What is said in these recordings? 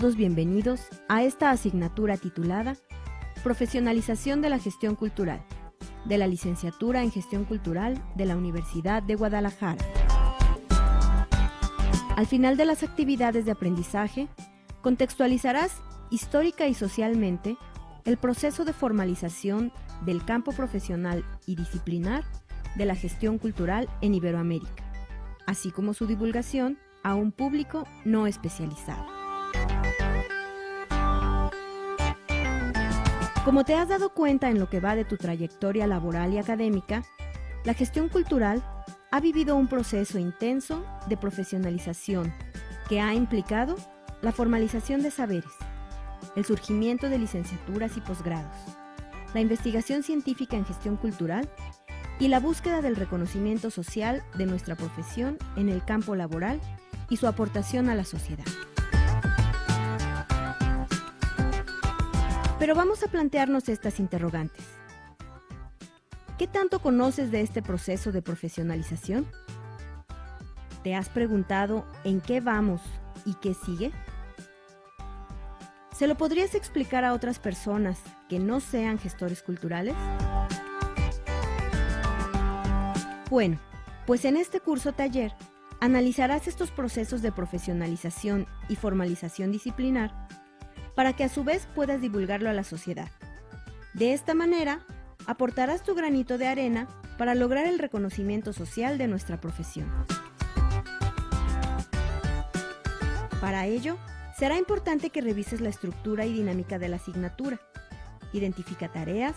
todos bienvenidos a esta asignatura titulada Profesionalización de la Gestión Cultural, de la Licenciatura en Gestión Cultural de la Universidad de Guadalajara. Al final de las actividades de aprendizaje, contextualizarás histórica y socialmente el proceso de formalización del campo profesional y disciplinar de la gestión cultural en Iberoamérica, así como su divulgación a un público no especializado. Como te has dado cuenta en lo que va de tu trayectoria laboral y académica, la gestión cultural ha vivido un proceso intenso de profesionalización que ha implicado la formalización de saberes, el surgimiento de licenciaturas y posgrados, la investigación científica en gestión cultural y la búsqueda del reconocimiento social de nuestra profesión en el campo laboral y su aportación a la sociedad. Pero vamos a plantearnos estas interrogantes. ¿Qué tanto conoces de este proceso de profesionalización? ¿Te has preguntado en qué vamos y qué sigue? ¿Se lo podrías explicar a otras personas que no sean gestores culturales? Bueno, pues en este curso taller analizarás estos procesos de profesionalización y formalización disciplinar para que a su vez puedas divulgarlo a la sociedad. De esta manera, aportarás tu granito de arena para lograr el reconocimiento social de nuestra profesión. Para ello, será importante que revises la estructura y dinámica de la asignatura. Identifica tareas,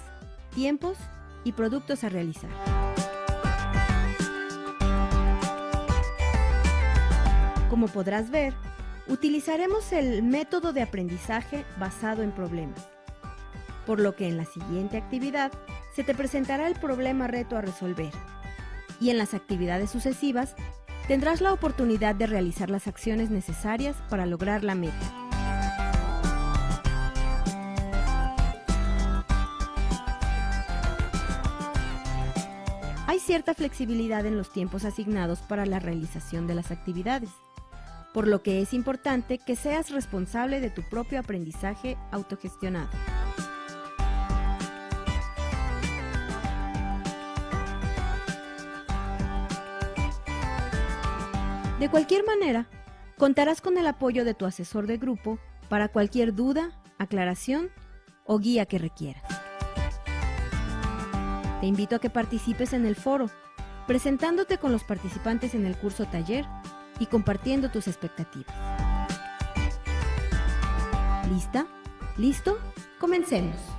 tiempos y productos a realizar. Como podrás ver, utilizaremos el método de aprendizaje basado en problemas, por lo que en la siguiente actividad se te presentará el problema reto a resolver y en las actividades sucesivas tendrás la oportunidad de realizar las acciones necesarias para lograr la meta. Hay cierta flexibilidad en los tiempos asignados para la realización de las actividades por lo que es importante que seas responsable de tu propio aprendizaje autogestionado. De cualquier manera, contarás con el apoyo de tu asesor de grupo para cualquier duda, aclaración o guía que requieras. Te invito a que participes en el foro, presentándote con los participantes en el curso taller y compartiendo tus expectativas. ¿Lista? ¿Listo? Comencemos.